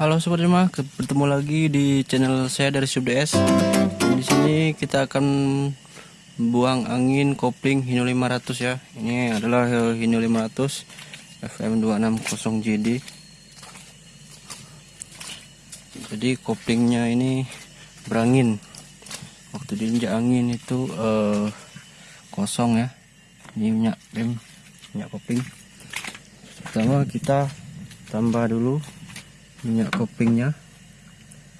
Halo sobat Rima, bertemu lagi di channel saya dari SubDS. Di sini kita akan buang angin kopling Hino 500 ya. Ini adalah Hino 500 FM 260 JD. Jadi koplingnya ini berangin. Waktu diinjak angin itu eh, kosong ya. Ini minyak rem, minyak kopling. Pertama kita tambah dulu minyak koplingnya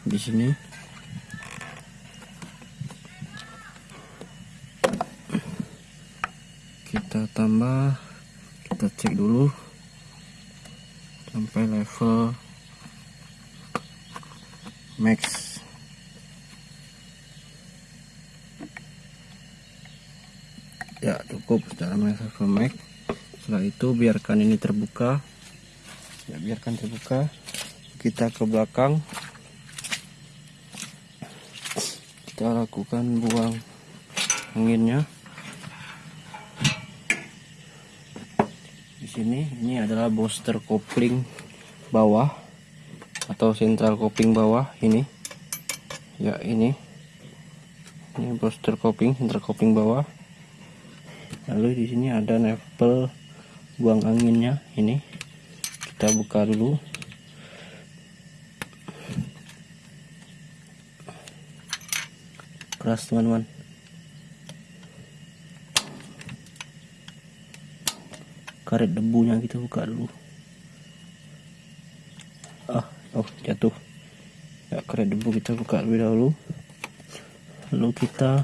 di sini. Kita tambah kita cek dulu sampai level max. Ya cukup secara level max. Setelah itu biarkan ini terbuka. Ya biarkan terbuka kita ke belakang. Kita lakukan buang anginnya. Di sini ini adalah booster kopling bawah atau sentral kopling bawah ini. Ya ini. Ini booster kopling sentral kopling bawah. Lalu di sini ada level buang anginnya ini. Kita buka dulu keras teman-teman. Karet debunya kita buka dulu. Ah oh jatuh. Ya karet debu kita buka lebih dahulu. Lalu kita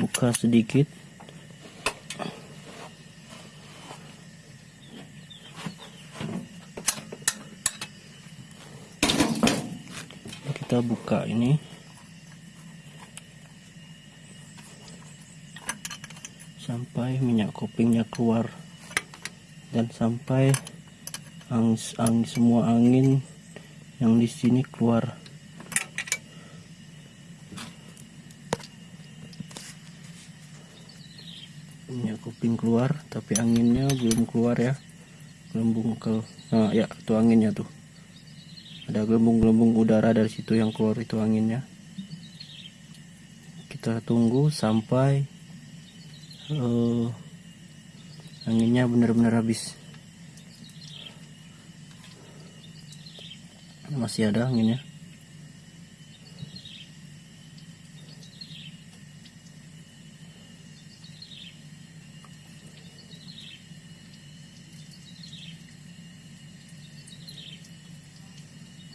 buka sedikit. Kita buka ini sampai minyak koplingnya keluar. Dan sampai angin, angin semua angin yang di sini keluar. Minyak kopling keluar tapi anginnya belum keluar ya. Gelembung ke nah ya itu anginnya tuh. Ada gelembung-gelembung udara dari situ yang keluar itu anginnya. Kita tunggu sampai uh, anginnya benar-benar habis. Masih ada anginnya.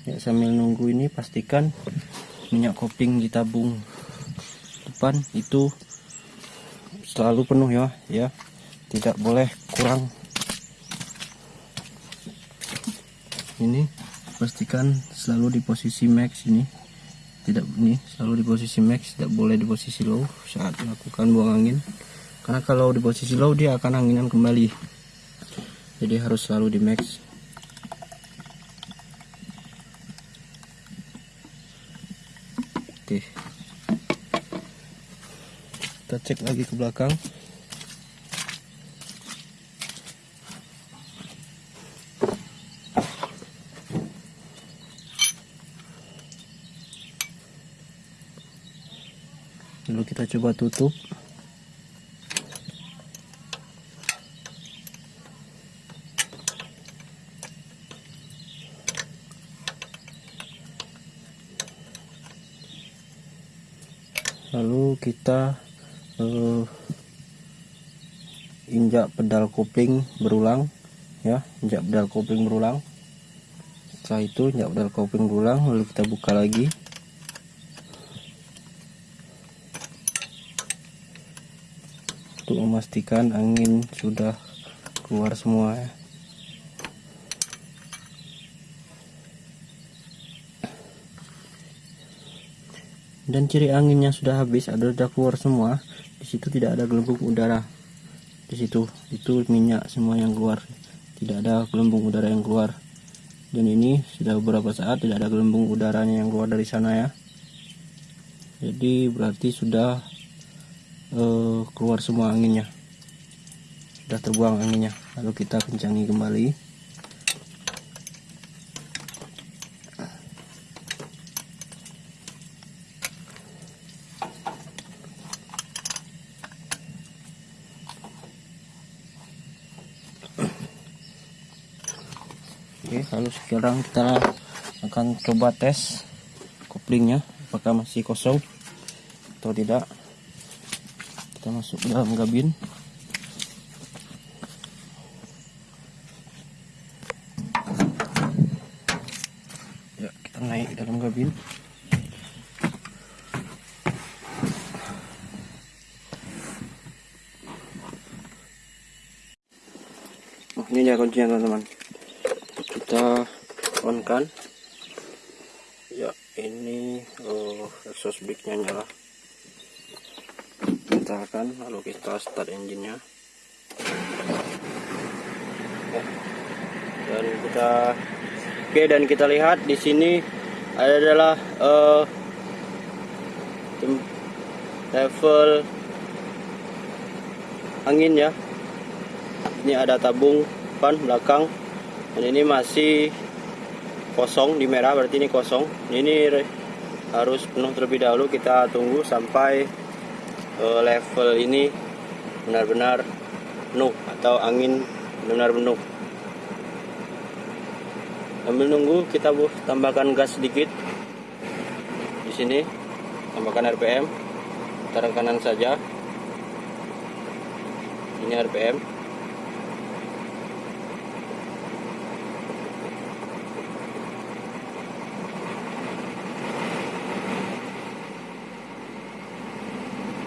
Ya sambil nunggu ini pastikan minyak kopling di tabung depan itu selalu penuh ya ya. Tidak boleh kurang. Ini pastikan selalu di posisi max ini. Tidak ini selalu di posisi max tidak boleh di posisi low saat melakukan buang angin. Karena kalau di posisi low dia akan anginan kembali. Jadi harus selalu di max. Oke kita cek lagi ke belakang. Lalu kita coba tutup. Lalu kita uh, injak pedal kopling berulang ya injak pedal kopling berulang. Setelah itu injak pedal kopling berulang lalu kita buka lagi. Untuk memastikan angin sudah keluar semua ya. Dan ciri anginnya sudah habis ada sudah keluar semua situ tidak ada gelembung udara. Di situ itu minyak semua yang keluar. Tidak ada gelembung udara yang keluar. Dan ini sudah beberapa saat tidak ada gelembung udaranya yang keluar dari sana ya. Jadi berarti sudah uh, keluar semua anginnya. Sudah terbuang anginnya. Lalu kita kencangi kembali Lalu sekarang kita akan coba tes koplingnya apakah masih kosong atau tidak. Kita masuk dalam kabin. Ya, kita naik dalam kabin. Oh, ini dia kuncinya teman-teman on kan? Ya ini oh, exhaust brake nya nyala kita akan lalu kita start engine nya ya. dan kita oke dan kita lihat di sini adalah uh, level angin ya. Ini ada tabung depan belakang. Dan ini masih kosong di merah berarti ini kosong. Ini harus penuh terlebih dahulu kita tunggu sampai uh, level ini benar-benar penuh atau angin benar-benar penuh. Sambil nunggu kita bu tambahkan gas sedikit di sini. Tambahkan RPM taruh kanan saja. Ini RPM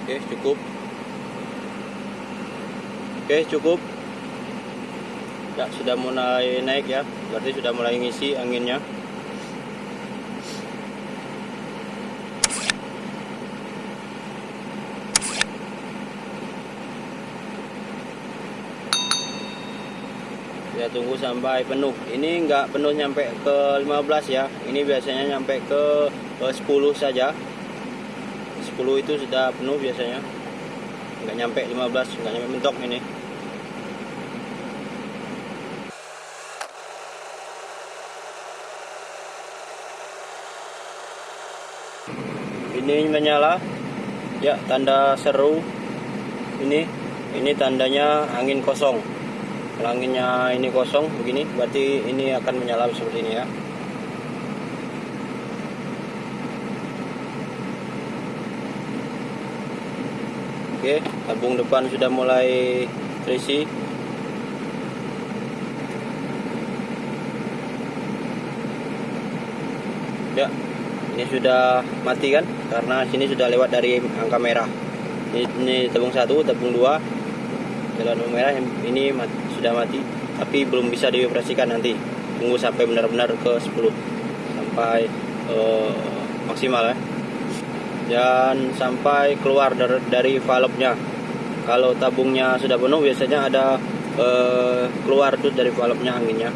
Oke, cukup. Oke, cukup. Ya, sudah mulai naik ya. Berarti sudah mulai ngisi anginnya. ya tunggu sampai penuh ini enggak penuh nyampe ke 15 ya ini biasanya nyampe ke, ke 10 saja 10 itu sudah penuh biasanya nggak nyampe 15 nggak nyampe mentok ini. Ini menyala ya tanda seru. Ini ini tandanya angin kosong. Anginnya ini kosong begini berarti ini akan menyala seperti ini ya Oke, tabung depan sudah mulai terisi. Ya, ini sudah mati kan? Karena sini sudah lewat dari angka merah. Ini, ini tabung satu, tabung dua, jalan merah ini mati, sudah mati, tapi belum bisa dioperasikan nanti. Tunggu sampai benar-benar ke 10 sampai uh, maksimal ya dan sampai keluar dari, dari valve-nya. Kalau tabungnya sudah penuh biasanya ada eh, keluar tuh dari valve-nya anginnya.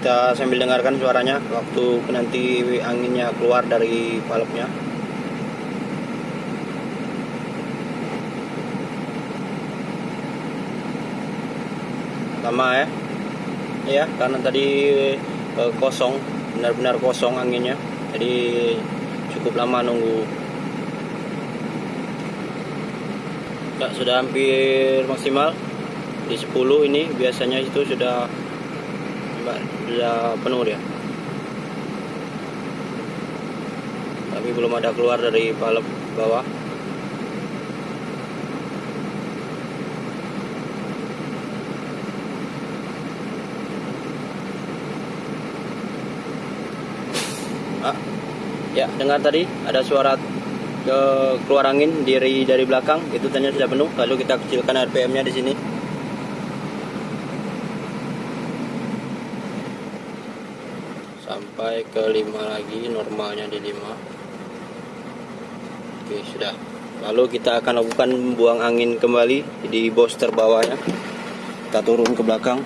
Kita sambil dengarkan suaranya waktu nanti anginnya keluar dari valve-nya. Sama ya. Ya, karena tadi eh, kosong benar-benar kosong anginnya jadi cukup lama nunggu. Ya, sudah hampir maksimal. Di 10 ini biasanya itu sudah sudah penuh dia. Tapi belum ada keluar dari valve bawah ya dengar tadi ada suara ke keluar angin dari dari belakang. Itu ternyata sudah penuh lalu kita kecilkan RPM nya di sini. Sampai ke 5 lagi normalnya di 5 oke sudah. Lalu kita akan lakukan buang angin kembali di booster bawahnya kita turun ke belakang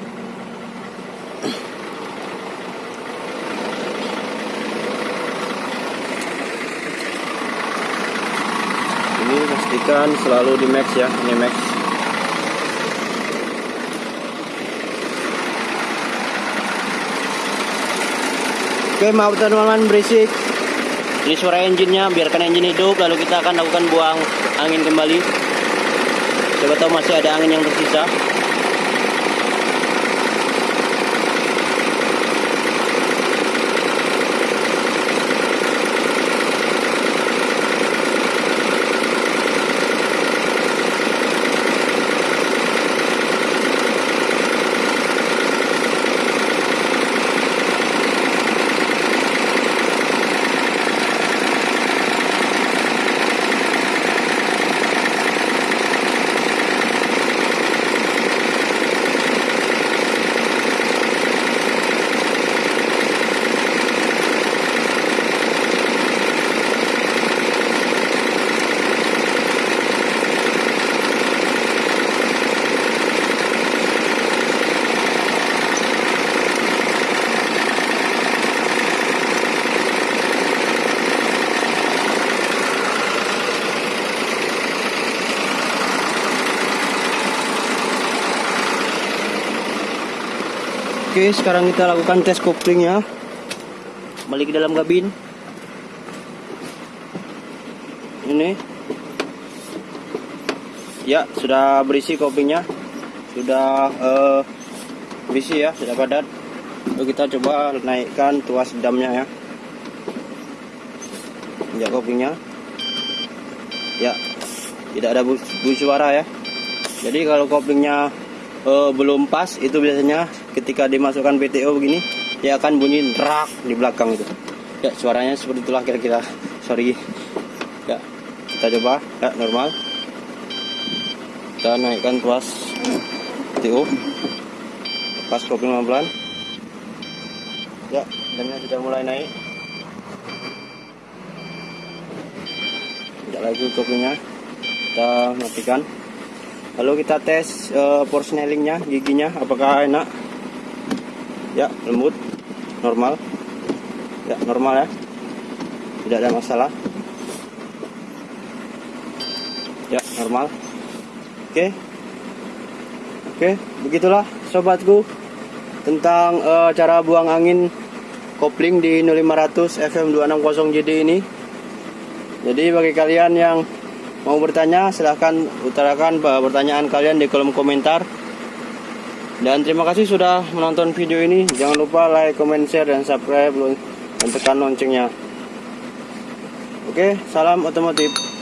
pastikan selalu di max ya ini max. Oke maaf teman-teman berisik. Ini suara engine-nya biarkan engine hidup lalu kita akan lakukan buang angin kembali. Coba tahu masih ada angin yang tersisa Oke, sekarang kita lakukan tes koplingnya. Balik ke dalam kabin. Ini. Ya, sudah berisi koplingnya. Sudah eh, berisi ya, sudah padat. Lalu kita coba naikkan tuas damnya ya. Ya koplingnya. Ya, tidak ada bu, bu suara ya. Jadi kalau koplingnya uh, belum pas itu biasanya ketika dimasukkan PTO begini dia akan bunyi rak di belakang itu. Ya suaranya seperti itulah kira-kira. Sorry. Ya kita coba. Ya normal. Kita naikkan tuas PTO pas kopling pelan ya damnya sudah mulai naik. Tidak lagi koplingnya kita matikan. Lalu kita tes uh, giginya apakah enak ya lembut normal. Ya normal ya. Tidak ada masalah. Ya normal. Oke. Oke begitulah sobatku tentang uh, cara buang angin kopling di 0500 FM 260 JD ini. Jadi bagi kalian yang mau bertanya silahkan utarakan pertanyaan kalian di kolom komentar dan terima kasih sudah menonton video ini. Jangan lupa like, comment, share, dan subscribe dan tekan loncengnya. Oke salam otomotif